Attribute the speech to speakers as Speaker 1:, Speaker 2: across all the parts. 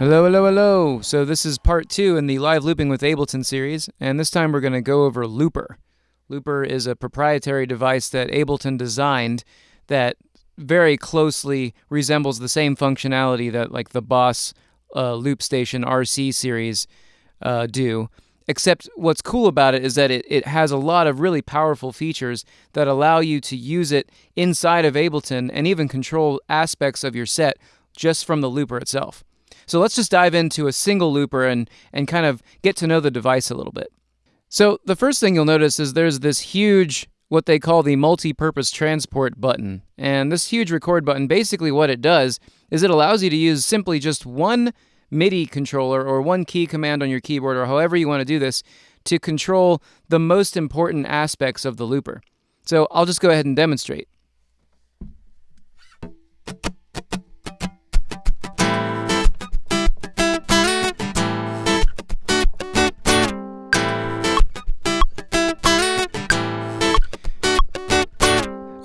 Speaker 1: Hello, hello, hello. So this is part two in the live looping with Ableton series, and this time we're going to go over Looper. Looper is a proprietary device that Ableton designed that very closely resembles the same functionality that like the Boss uh, Loop Station RC series uh, do. Except what's cool about it is that it, it has a lot of really powerful features that allow you to use it inside of Ableton and even control aspects of your set just from the looper itself. So let's just dive into a single looper and, and kind of get to know the device a little bit. So the first thing you'll notice is there's this huge, what they call the multi-purpose transport button. And this huge record button, basically what it does is it allows you to use simply just one MIDI controller or one key command on your keyboard or however you want to do this to control the most important aspects of the looper. So I'll just go ahead and demonstrate.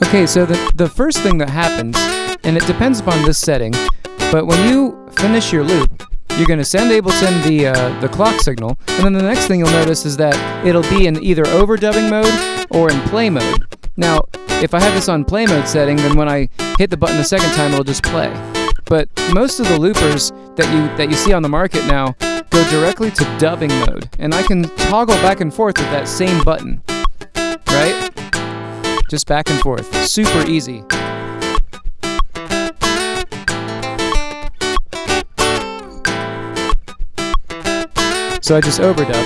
Speaker 1: Okay, so the, the first thing that happens, and it depends upon this setting, but when you finish your loop, you're going to send Ableton the, uh, the clock signal, and then the next thing you'll notice is that it'll be in either overdubbing mode or in play mode. Now, if I have this on play mode setting, then when I hit the button the second time, it'll just play. But most of the loopers that you that you see on the market now go directly to dubbing mode, and I can toggle back and forth with that same button, right? Just back and forth, super easy. So I just overdub.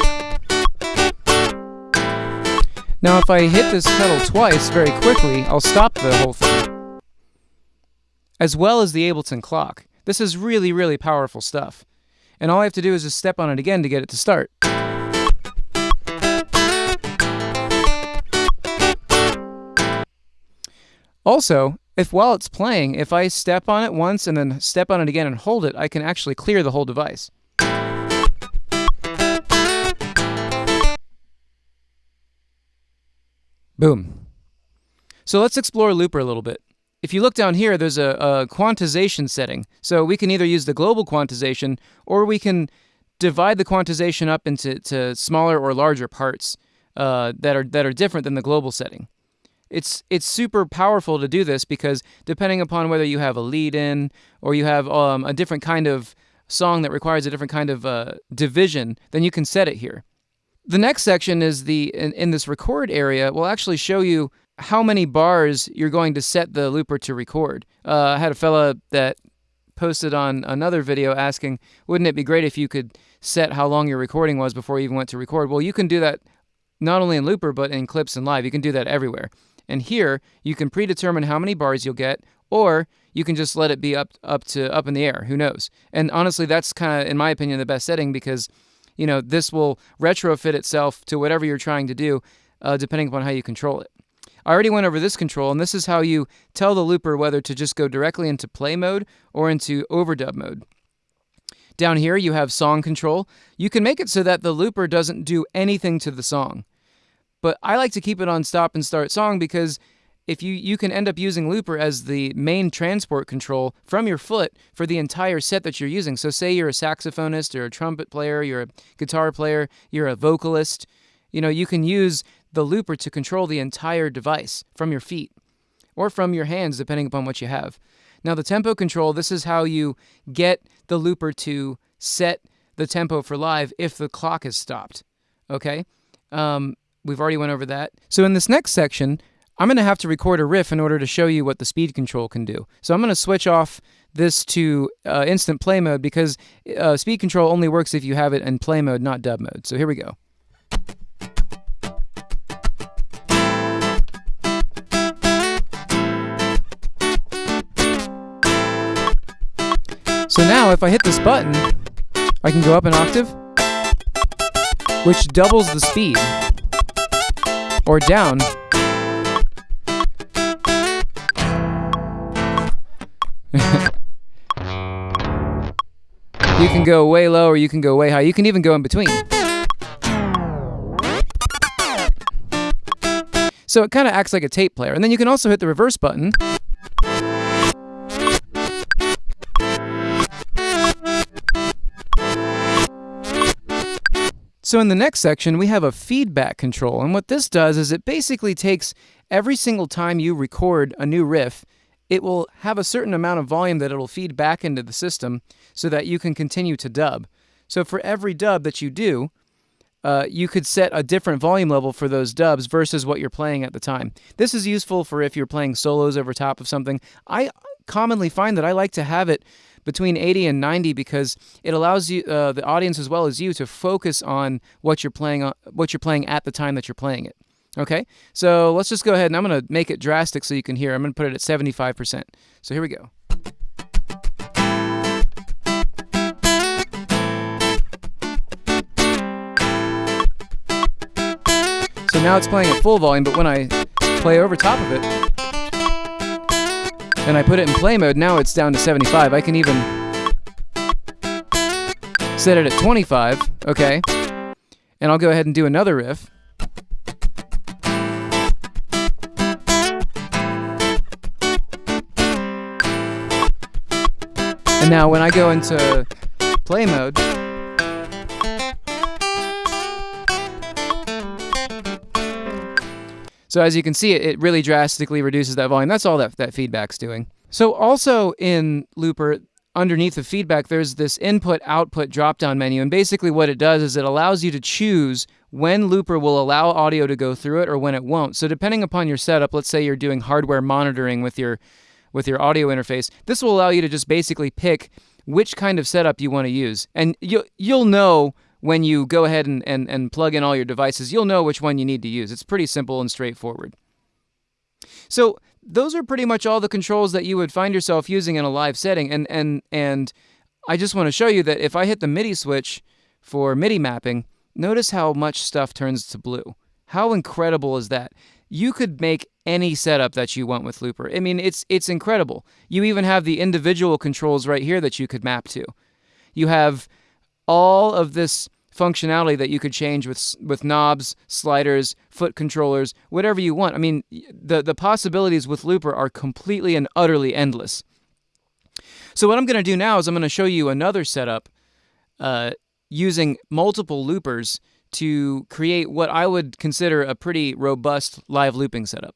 Speaker 1: Now if I hit this pedal twice very quickly, I'll stop the whole thing. As well as the Ableton clock. This is really, really powerful stuff. And all I have to do is just step on it again to get it to start. Also, if while it's playing, if I step on it once and then step on it again and hold it, I can actually clear the whole device. Boom. So let's explore Looper a little bit. If you look down here, there's a, a, quantization setting. So we can either use the global quantization or we can divide the quantization up into smaller or larger parts uh, that are that are different than the global setting. It's it's super powerful to do this because depending upon whether you have a lead in or you have um, a different kind of song that requires a different kind of uh, division, then you can set it here. The next section is the, in, in this record area, will actually show you how many bars you're going to set the looper to record. Uh, I had a fella that posted on another video asking, wouldn't it be great if you could set how long your recording was before you even went to record? Well, you can do that not only in Looper, but in Clips and Live. You can do that everywhere. And here, you can predetermine how many bars you'll get, or you can just let it be up, up to up in the air. Who knows? And honestly, that's kind of, in my opinion, the best setting because you know, this will retrofit itself to whatever you're trying to do, uh, depending upon how you control it. I already went over this control, and this is how you tell the looper whether to just go directly into play mode or into overdub mode. Down here, you have song control. You can make it so that the looper doesn't do anything to the song. But I like to keep it on stop and start song because if you, you can end up using Looper as the main transport control from your foot for the entire set that you're using. So say you're a saxophonist or a trumpet player, you're a guitar player, you're a vocalist, you know, you can use the Looper to control the entire device from your feet or from your hands, depending upon what you have. Now the tempo control, this is how you get the Looper to set the tempo for live if the clock is stopped, okay? Um, we've already went over that. So in this next section, I'm going to have to record a riff in order to show you what the speed control can do. So I'm going to switch off this to uh, instant play mode because uh, speed control only works if you have it in play mode, not dub mode. So here we go. So now if I hit this button, I can go up an octave, which doubles the speed, or down, you can go way low or you can go way high. You can even go in between. So it kind of acts like a tape player. And then you can also hit the reverse button. So in the next section, we have a feedback control. And what this does is it basically takes every single time you record a new riff, it will have a certain amount of volume that it'll feed back into the system so that you can continue to dub. So for every dub that you do, uh, you could set a different volume level for those dubs versus what you're playing at the time. This is useful for if you're playing solos over top of something. I commonly find that I like to have it between 80 and 90 because it allows you uh, the audience as well as you to focus on what you're playing on, what you're playing at the time that you're playing it. Okay, so let's just go ahead and I'm going to make it drastic so you can hear. I'm going to put it at 75%. So here we go. So now it's playing at full volume, but when I play over top of it, and I put it in play mode, now it's down to 75. I can even set it at 25, okay? And I'll go ahead and do another riff. And now when I go into play mode, So as you can see, it, really drastically reduces that volume. That's all that, that feedback's doing. So also in Looper, underneath the feedback, there's this input output drop down menu. And basically what it does is it allows you to choose when Looper will allow audio to go through it or when it won't. So depending upon your setup, let's say you're doing hardware monitoring with your with your audio interface, this will allow you to just basically pick which kind of setup you want to use. And you, you'll know when you go ahead and, and, and plug in all your devices, you'll know which one you need to use. It's pretty simple and straightforward. So those are pretty much all the controls that you would find yourself using in a live setting. And, and, and I just want to show you that if I hit the MIDI switch for MIDI mapping, notice how much stuff turns to blue. How incredible is that? You could make any setup that you want with Looper. I mean, it's it's incredible. You even have the individual controls right here that you could map to. You have all of this functionality that you could change with with knobs, sliders, foot controllers, whatever you want. I mean, the the possibilities with Looper are completely and utterly endless. So what I'm going to do now is I'm going to show you another setup uh, using multiple loopers to create what I would consider a pretty robust live looping setup.